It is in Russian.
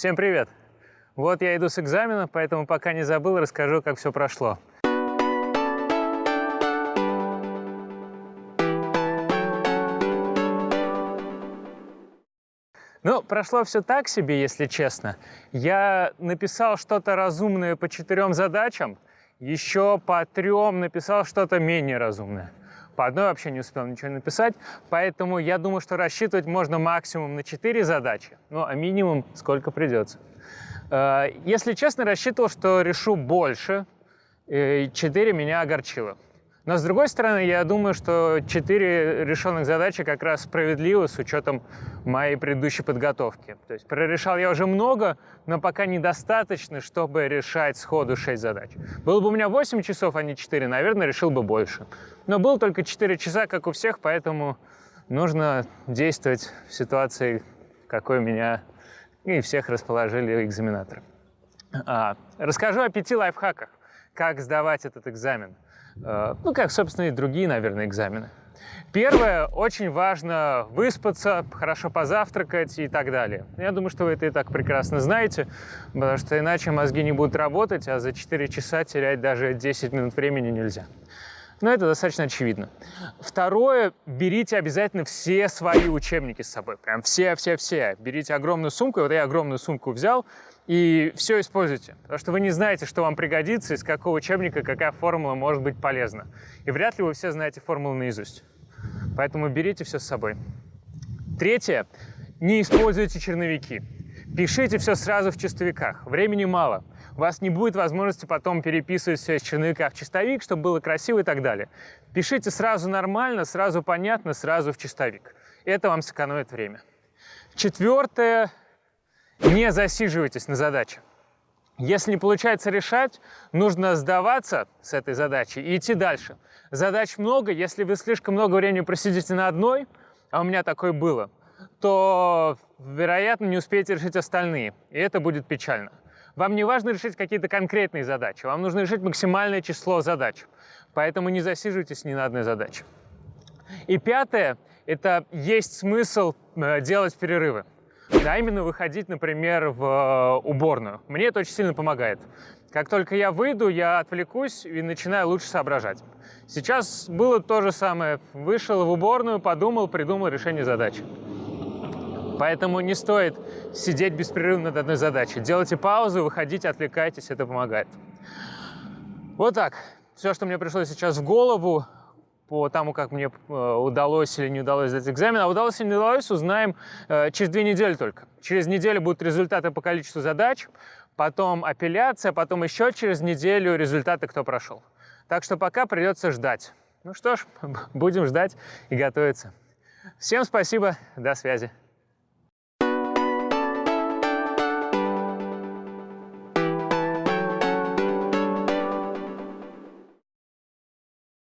Всем привет! Вот я иду с экзамена, поэтому пока не забыл, расскажу, как все прошло. Ну, прошло все так себе, если честно. Я написал что-то разумное по четырем задачам, еще по трем написал что-то менее разумное. По одной вообще не успел ничего написать, поэтому я думаю, что рассчитывать можно максимум на 4 задачи, ну а минимум сколько придется. Э, если честно, рассчитывал, что решу больше, 4 меня огорчило. Но с другой стороны, я думаю, что 4 решенных задачи как раз справедливо с учетом моей предыдущей подготовки. То есть прорешал я уже много, но пока недостаточно, чтобы решать сходу 6 задач. Было бы у меня 8 часов, а не 4, наверное, решил бы больше. Но было только 4 часа, как у всех, поэтому нужно действовать в ситуации, какой меня и всех расположили экзаменаторы. А, расскажу о пяти лайфхаках, как сдавать этот экзамен. А, ну, как, собственно, и другие, наверное, экзамены. Первое, очень важно выспаться, хорошо позавтракать и так далее. Я думаю, что вы это и так прекрасно знаете, потому что иначе мозги не будут работать, а за 4 часа терять даже 10 минут времени нельзя. Но это достаточно очевидно. Второе, берите обязательно все свои учебники с собой. Прям все-все-все. Берите огромную сумку. Вот я огромную сумку взял и все используйте. Потому что вы не знаете, что вам пригодится, из какого учебника какая формула может быть полезна. И вряд ли вы все знаете формулу наизусть. Поэтому берите все с собой. Третье. Не используйте черновики. Пишите все сразу в чистовиках. Времени мало у вас не будет возможности потом переписывать все из черновика в чистовик, чтобы было красиво и так далее. Пишите сразу нормально, сразу понятно, сразу в чистовик. Это вам сэкономит время. Четвертое. Не засиживайтесь на задаче. Если не получается решать, нужно сдаваться с этой задачей и идти дальше. Задач много, если вы слишком много времени просидите на одной, а у меня такое было, то, вероятно, не успеете решить остальные, и это будет печально. Вам не важно решить какие-то конкретные задачи, вам нужно решить максимальное число задач. Поэтому не засиживайтесь ни на одной задаче. И пятое – это есть смысл э, делать перерывы. А именно выходить, например, в э, уборную. Мне это очень сильно помогает. Как только я выйду, я отвлекусь и начинаю лучше соображать. Сейчас было то же самое. Вышел в уборную, подумал, придумал решение задачи. Поэтому не стоит сидеть беспрерывно над одной задачей. Делайте паузу, выходите, отвлекайтесь, это помогает. Вот так. Все, что мне пришло сейчас в голову по тому, как мне э, удалось или не удалось сдать экзамен. А удалось или не удалось, узнаем э, через две недели только. Через неделю будут результаты по количеству задач, потом апелляция, потом еще через неделю результаты, кто прошел. Так что пока придется ждать. Ну что ж, будем ждать и готовиться. Всем спасибо, до связи.